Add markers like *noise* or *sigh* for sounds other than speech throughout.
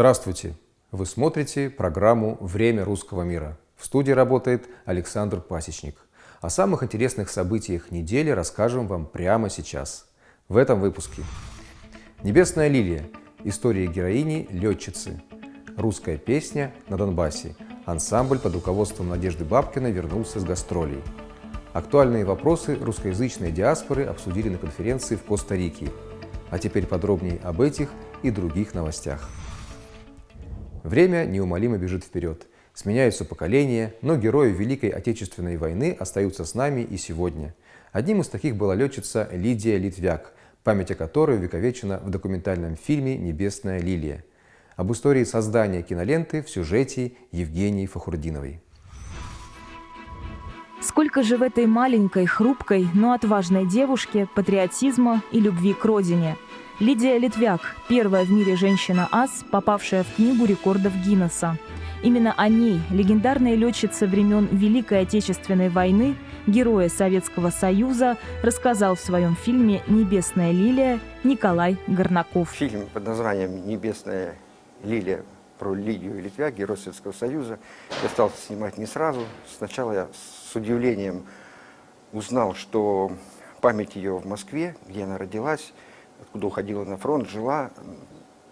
Здравствуйте! Вы смотрите программу «Время русского мира». В студии работает Александр Пасечник. О самых интересных событиях недели расскажем вам прямо сейчас. В этом выпуске. «Небесная лилия. История героини – летчицы». Русская песня на Донбассе. Ансамбль под руководством Надежды Бабкиной вернулся с гастролей. Актуальные вопросы русскоязычной диаспоры обсудили на конференции в Коста-Рике. А теперь подробнее об этих и других новостях. Время неумолимо бежит вперед. Сменяются поколения, но герои Великой Отечественной войны остаются с нами и сегодня. Одним из таких была летчица Лидия Литвяк, память о которой увековечена в документальном фильме «Небесная лилия». Об истории создания киноленты в сюжете Евгении Фахурдиновой. Сколько же в этой маленькой, хрупкой, но отважной девушке патриотизма и любви к родине – Лидия Литвяк – первая в мире женщина-ас, попавшая в Книгу рекордов Гиннесса. Именно о ней, легендарной летчице времен Великой Отечественной войны, героя Советского Союза, рассказал в своем фильме «Небесная лилия» Николай Горнаков. Фильм под названием «Небесная лилия» про Лидию Литвяк, герой Советского Союза, я стал снимать не сразу. Сначала я с удивлением узнал, что память ее в Москве, где она родилась, откуда уходила на фронт, жила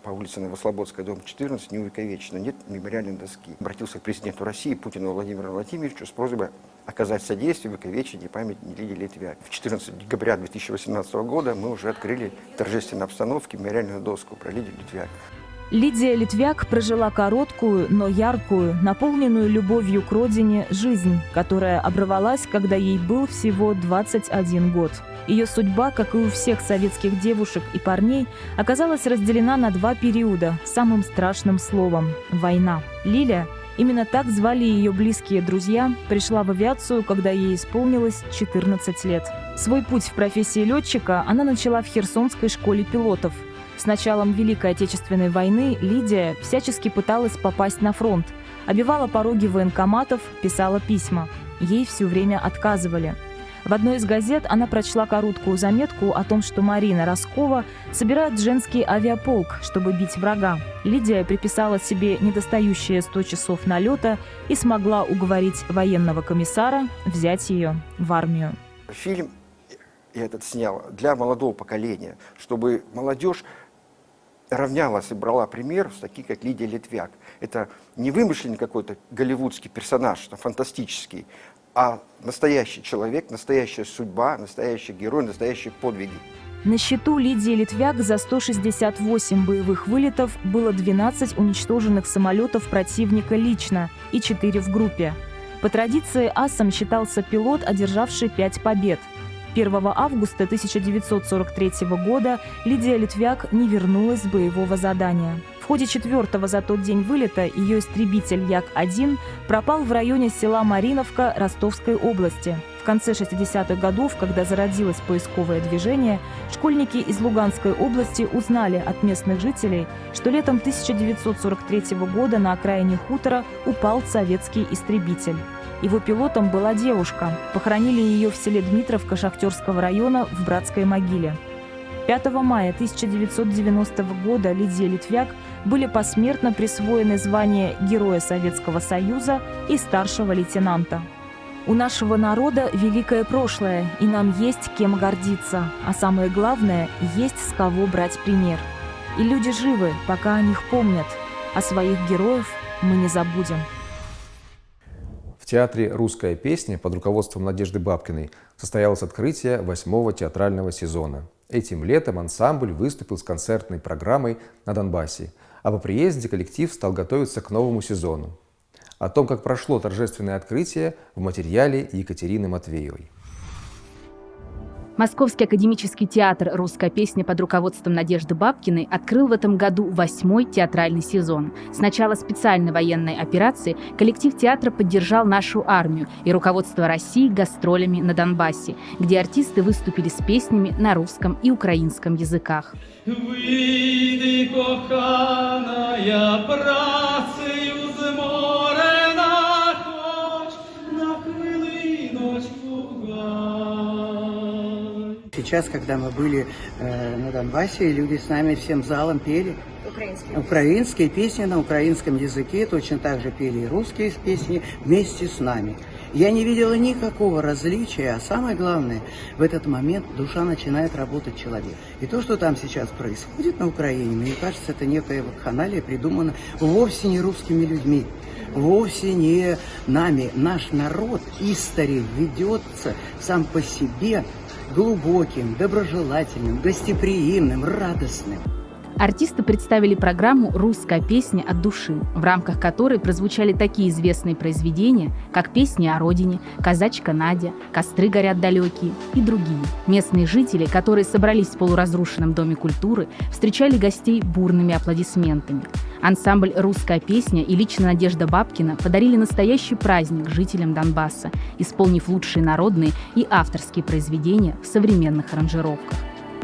по улице Новослободская, дом 14, не увековечена, нет мемориальной доски. Обратился к президенту России Путину Владимиру Владимировичу с просьбой оказать содействие в увековечении памяти Лидии Литвяк. В 14 декабря 2018 года мы уже открыли торжественной обстановке мемориальную доску про Лидию Литвяк. Лидия Литвяк прожила короткую, но яркую, наполненную любовью к родине жизнь, которая оборвалась, когда ей был всего 21 год. Ее судьба, как и у всех советских девушек и парней, оказалась разделена на два периода самым страшным словом – война. Лиля Именно так звали ее близкие друзья, пришла в авиацию, когда ей исполнилось 14 лет. Свой путь в профессии летчика она начала в Херсонской школе пилотов. С началом Великой Отечественной войны Лидия всячески пыталась попасть на фронт, обивала пороги военкоматов, писала письма. Ей все время отказывали – в одной из газет она прочла короткую заметку о том, что Марина Роскова собирает женский авиаполк, чтобы бить врага. Лидия приписала себе недостающие 100 часов налета и смогла уговорить военного комиссара взять ее в армию. Фильм я этот снял для молодого поколения, чтобы молодежь равнялась и брала пример с таких, как Лидия Литвяк. Это не вымышленный какой-то голливудский персонаж, фантастический, а настоящий человек, настоящая судьба, настоящий герой, настоящие подвиги. На счету Лидии Литвяк за 168 боевых вылетов было 12 уничтоженных самолетов противника лично и 4 в группе. По традиции асом считался пилот, одержавший 5 побед. 1 августа 1943 года Лидия Литвяк не вернулась с боевого задания ходе четвертого за тот день вылета ее истребитель Як-1 пропал в районе села Мариновка Ростовской области. В конце 60-х годов, когда зародилось поисковое движение, школьники из Луганской области узнали от местных жителей, что летом 1943 года на окраине хутора упал советский истребитель. Его пилотом была девушка. Похоронили ее в селе Дмитровка Шахтерского района в братской могиле. 5 мая 1990 года Лидии Литвяк были посмертно присвоены звания Героя Советского Союза и старшего лейтенанта. У нашего народа великое прошлое, и нам есть кем гордиться, а самое главное, есть с кого брать пример. И люди живы, пока о них помнят, а своих героев мы не забудем. Театре «Русская песня» под руководством Надежды Бабкиной состоялось открытие восьмого театрального сезона. Этим летом ансамбль выступил с концертной программой на Донбассе, а по приезде коллектив стал готовиться к новому сезону. О том, как прошло торжественное открытие в материале Екатерины Матвеевой. Московский академический театр «Русская песня» под руководством Надежды Бабкиной открыл в этом году восьмой театральный сезон. С начала специальной военной операции коллектив театра поддержал нашу армию и руководство России гастролями на Донбассе, где артисты выступили с песнями на русском и украинском языках. Выйди, коханая, Сейчас, когда мы были э, на Донбассе, люди с нами всем залом пели. Украинские. Украинские песни на украинском языке, точно так же пели и русские песни вместе с нами. Я не видела никакого различия, а самое главное, в этот момент душа начинает работать человек. И то, что там сейчас происходит на Украине, мне кажется, это некая вакханалия, придумана вовсе не русскими людьми, вовсе не нами. Наш народ истори ведется сам по себе глубоким, доброжелательным, гостеприимным, радостным. Артисты представили программу «Русская песня от души», в рамках которой прозвучали такие известные произведения, как «Песни о родине», «Казачка Надя», «Костры горят далекие» и другие. Местные жители, которые собрались в полуразрушенном Доме культуры, встречали гостей бурными аплодисментами. Ансамбль «Русская песня» и лично Надежда Бабкина подарили настоящий праздник жителям Донбасса, исполнив лучшие народные и авторские произведения в современных аранжировках.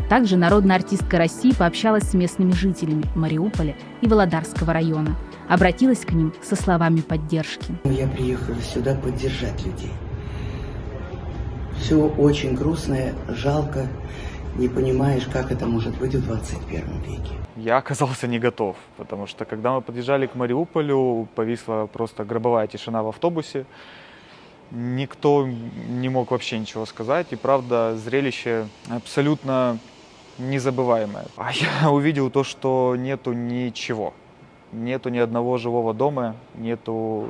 Также народная артистка России пообщалась с местными жителями Мариуполя и Володарского района. Обратилась к ним со словами поддержки. Я приехала сюда поддержать людей. Все очень грустно, жалко. Не понимаешь, как это может быть в 21 веке. Я оказался не готов, потому что когда мы подъезжали к Мариуполю, повисла просто гробовая тишина в автобусе. Никто не мог вообще ничего сказать. И правда, зрелище абсолютно незабываемое. А я *laughs* увидел то, что нету ничего. Нету ни одного живого дома, нету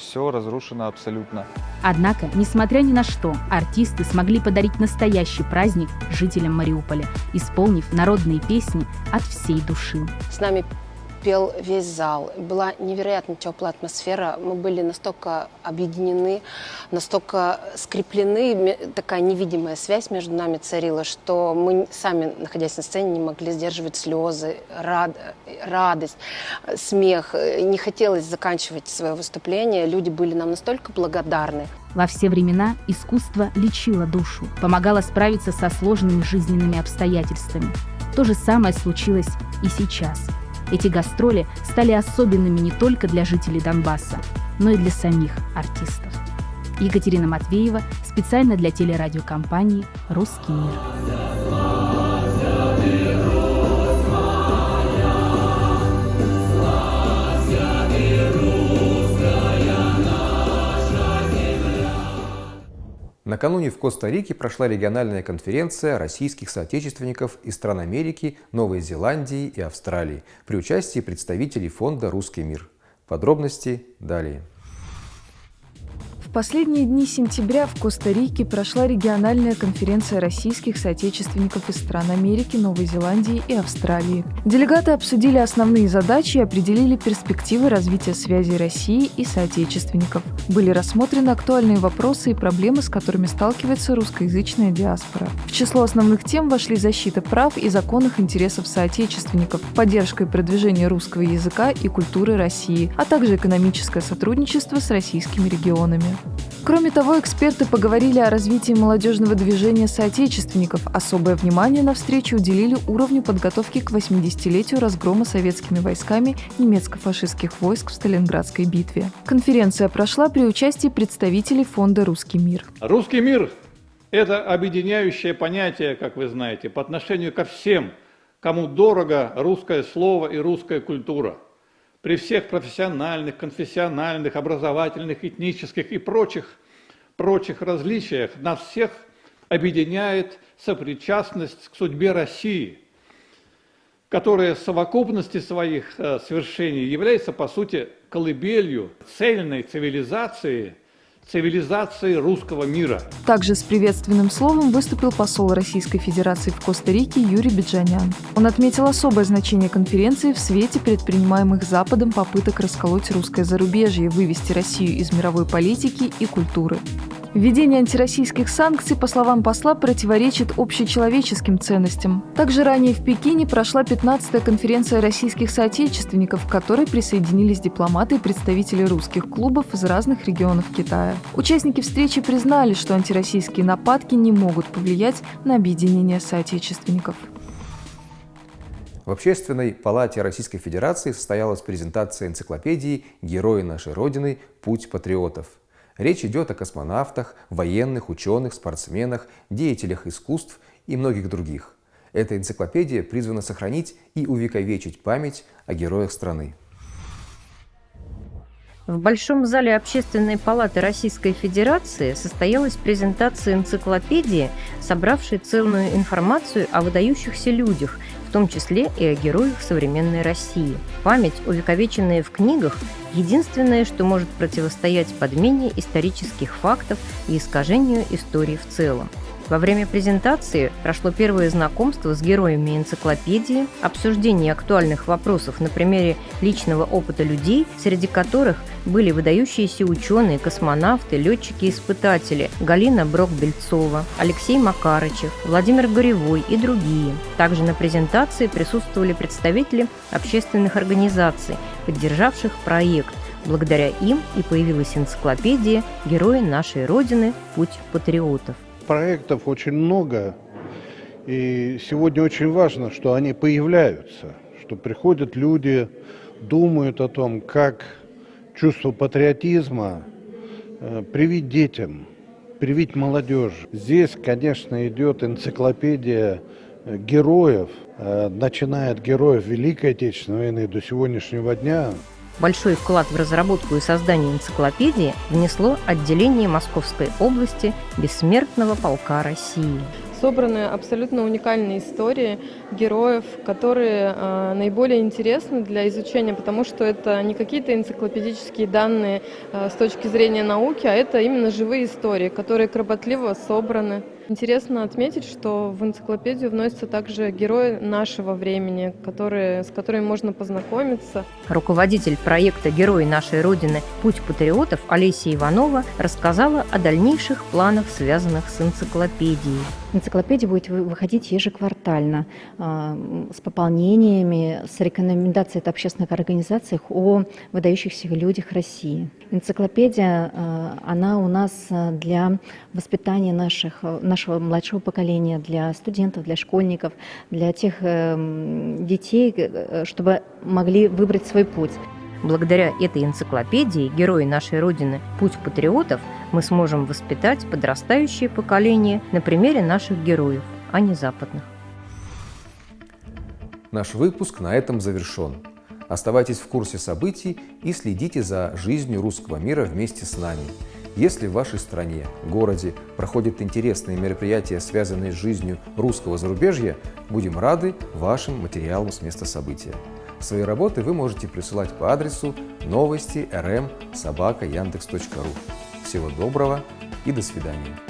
все разрушено абсолютно. Однако, несмотря ни на что, артисты смогли подарить настоящий праздник жителям Мариуполя, исполнив народные песни от всей души. С нами пел весь зал. Была невероятно теплая атмосфера. Мы были настолько объединены, настолько скреплены, такая невидимая связь между нами царила, что мы сами, находясь на сцене, не могли сдерживать слезы, рад, радость, смех. Не хотелось заканчивать свое выступление. Люди были нам настолько благодарны. Во все времена искусство лечило душу, помогало справиться со сложными жизненными обстоятельствами. То же самое случилось и сейчас – эти гастроли стали особенными не только для жителей Донбасса, но и для самих артистов. Екатерина Матвеева специально для телерадиокомпании «Русский мир». Накануне в Коста-Рике прошла региональная конференция российских соотечественников из стран Америки, Новой Зеландии и Австралии при участии представителей фонда «Русский мир». Подробности далее. В последние дни сентября в Коста-Рике прошла региональная конференция российских соотечественников из стран Америки, Новой Зеландии и Австралии. Делегаты обсудили основные задачи и определили перспективы развития связей России и соотечественников. Были рассмотрены актуальные вопросы и проблемы, с которыми сталкивается русскоязычная диаспора. В число основных тем вошли защита прав и законных интересов соотечественников, поддержка и продвижение русского языка и культуры России, а также экономическое сотрудничество с российскими регионами. Кроме того, эксперты поговорили о развитии молодежного движения соотечественников. Особое внимание на встрече уделили уровню подготовки к 80-летию разгрома советскими войсками немецко-фашистских войск в Сталинградской битве. Конференция прошла при участии представителей фонда «Русский мир». Русский мир – это объединяющее понятие, как вы знаете, по отношению ко всем, кому дорого русское слово и русская культура – при всех профессиональных, конфессиональных, образовательных, этнических и прочих, прочих различиях нас всех объединяет сопричастность к судьбе России, которая в совокупности своих э, свершений является, по сути, колыбелью цельной цивилизации – цивилизации русского мира. Также с приветственным словом выступил посол Российской Федерации в Коста-Рике Юрий Биджанян. Он отметил особое значение конференции в свете предпринимаемых Западом попыток расколоть русское зарубежье, вывести Россию из мировой политики и культуры. Введение антироссийских санкций, по словам посла, противоречит общечеловеческим ценностям. Также ранее в Пекине прошла 15-я конференция российских соотечественников, к которой присоединились дипломаты и представители русских клубов из разных регионов Китая. Участники встречи признали, что антироссийские нападки не могут повлиять на объединение соотечественников. В Общественной палате Российской Федерации состоялась презентация энциклопедии «Герои нашей Родины. Путь патриотов». Речь идет о космонавтах, военных, ученых, спортсменах, деятелях искусств и многих других. Эта энциклопедия призвана сохранить и увековечить память о героях страны. В Большом зале Общественной палаты Российской Федерации состоялась презентация энциклопедии, собравшей ценную информацию о выдающихся людях, в том числе и о героях современной России. Память, увековеченная в книгах, единственное, что может противостоять подмене исторических фактов и искажению истории в целом. Во время презентации прошло первое знакомство с героями энциклопедии, обсуждение актуальных вопросов на примере личного опыта людей, среди которых были выдающиеся ученые, космонавты, летчики-испытатели Галина Брок-Бельцова, Алексей Макарычев, Владимир Горевой и другие. Также на презентации присутствовали представители общественных организаций, поддержавших проект. Благодаря им и появилась энциклопедия «Герои нашей Родины. Путь патриотов» проектов очень много, и сегодня очень важно, что они появляются, что приходят люди, думают о том, как чувство патриотизма э, привить детям, привить молодежи. Здесь, конечно, идет энциклопедия э, героев, э, начиная от героев Великой Отечественной войны до сегодняшнего дня. Большой вклад в разработку и создание энциклопедии внесло отделение Московской области Бессмертного полка России собраны абсолютно уникальные истории героев, которые э, наиболее интересны для изучения, потому что это не какие-то энциклопедические данные э, с точки зрения науки, а это именно живые истории, которые кропотливо собраны. Интересно отметить, что в энциклопедию вносятся также герои нашего времени, которые, с которыми можно познакомиться. Руководитель проекта «Герои нашей Родины. Путь патриотов» Олеся Иванова рассказала о дальнейших планах, связанных с энциклопедией. Энциклопедия будет выходить ежеквартально а, с пополнениями, с рекомендацией от общественных организаций о выдающихся людях России. Энциклопедия, а, она у нас для воспитания наших, нашего младшего поколения, для студентов, для школьников, для тех эм, детей, э, чтобы могли выбрать свой путь. Благодаря этой энциклопедии «Герои нашей Родины. Путь патриотов» мы сможем воспитать подрастающее поколение на примере наших героев, а не западных. Наш выпуск на этом завершен. Оставайтесь в курсе событий и следите за жизнью русского мира вместе с нами. Если в вашей стране, городе проходят интересные мероприятия, связанные с жизнью русского зарубежья, будем рады вашим материалам с места события. Свои работы вы можете присылать по адресу новости rm собака яндекс.ру. Всего доброго и до свидания.